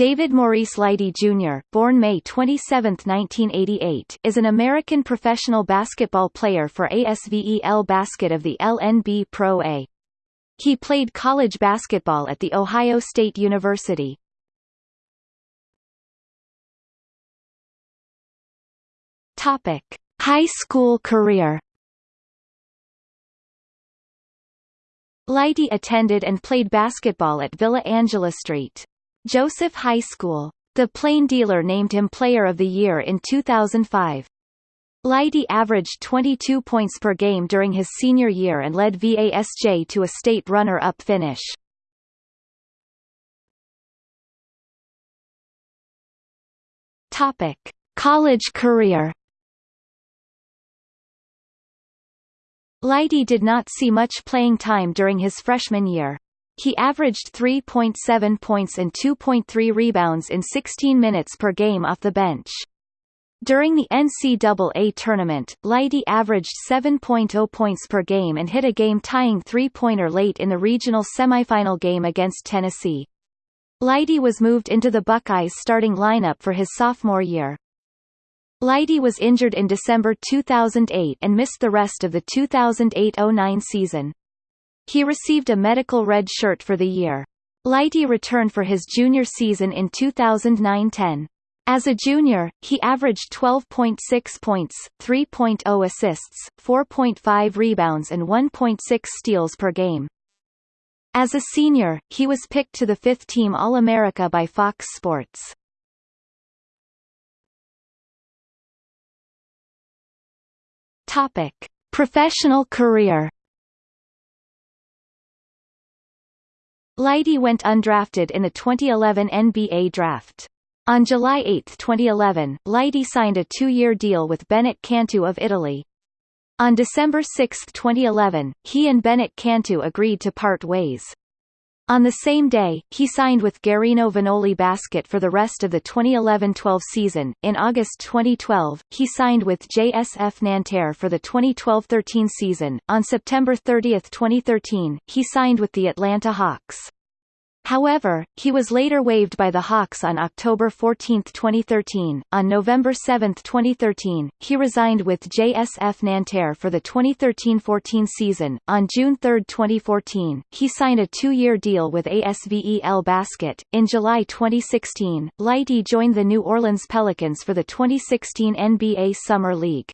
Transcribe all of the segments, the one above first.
David Maurice Lighty Jr., born May 27, 1988, is an American professional basketball player for ASVEL Basket of the LNB Pro A. He played college basketball at The Ohio State University. Topic: High school career. Lighty attended and played basketball at Villa Angela St. Joseph High School. The Plain Dealer named him Player of the Year in 2005. Lighty averaged 22 points per game during his senior year and led VASJ to a state runner-up finish. Topic: College career. Lighty did not see much playing time during his freshman year. He averaged 3.7 points and 2.3 rebounds in 16 minutes per game off the bench. During the NCAA tournament, Lighty averaged 7.0 points per game and hit a game-tying three-pointer late in the regional semifinal game against Tennessee. Lighty was moved into the Buckeyes starting lineup for his sophomore year. Lighty was injured in December 2008 and missed the rest of the 2008-09 season. He received a medical red shirt for the year. Lighty returned for his junior season in 2009-10. As a junior, he averaged 12.6 points, 3.0 assists, 4.5 rebounds and 1.6 steals per game. As a senior, he was picked to the fifth-team All-America by Fox Sports. Topic: Professional career Lighty went undrafted in the 2011 NBA Draft. On July 8, 2011, Lighty signed a two-year deal with Bennet Cantù of Italy. On December 6, 2011, he and Bennet Cantù agreed to part ways. On the same day, he signed with Guerino Vanoli Basket for the rest of the 2011-12 season. In August 2012, he signed with JSF Nanterre for the 2012-13 season. On September 30, 2013, he signed with the Atlanta Hawks. However, he was later waived by the Hawks on October 14, 2013. On November 7, 2013, he resigned with JSF Nanterre for the 2013-14 season. On June 3, 2014, he signed a two-year deal with ASVEL Basket. In July 2016, Lighty joined the New Orleans Pelicans for the 2016 NBA Summer League.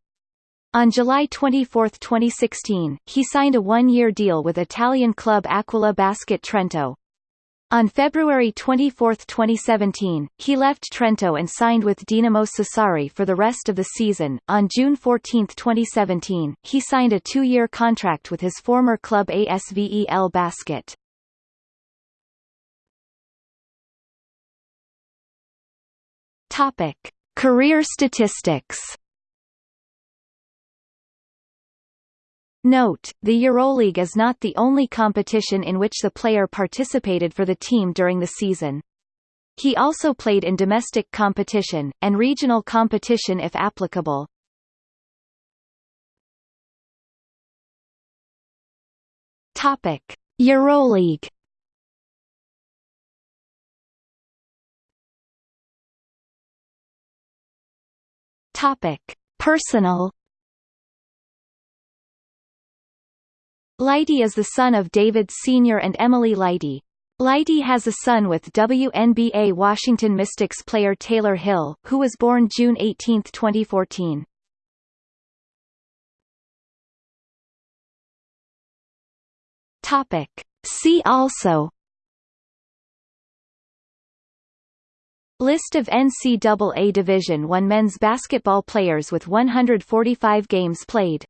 On July 24, 2016, he signed a one-year deal with Italian club Aquila Basket Trento. On February 24, 2017, he left Trento and signed with Dinamo Sassari for the rest of the season. On June 14, 2017, he signed a two-year contract with his former club ASVEL Basket. Career statistics. Note, the EuroLeague is not the only competition in which the player participated for the team during the season. He also played in domestic competition, and regional competition if applicable. Topic. EuroLeague Topic. Personal Lighty is the son of David Sr. and Emily Lighty. Lighty has a son with WNBA Washington Mystics player Tayler Hill, who was born June 18, 2014. Topic. See also List of NCAA Division I men's basketball players with 145 games played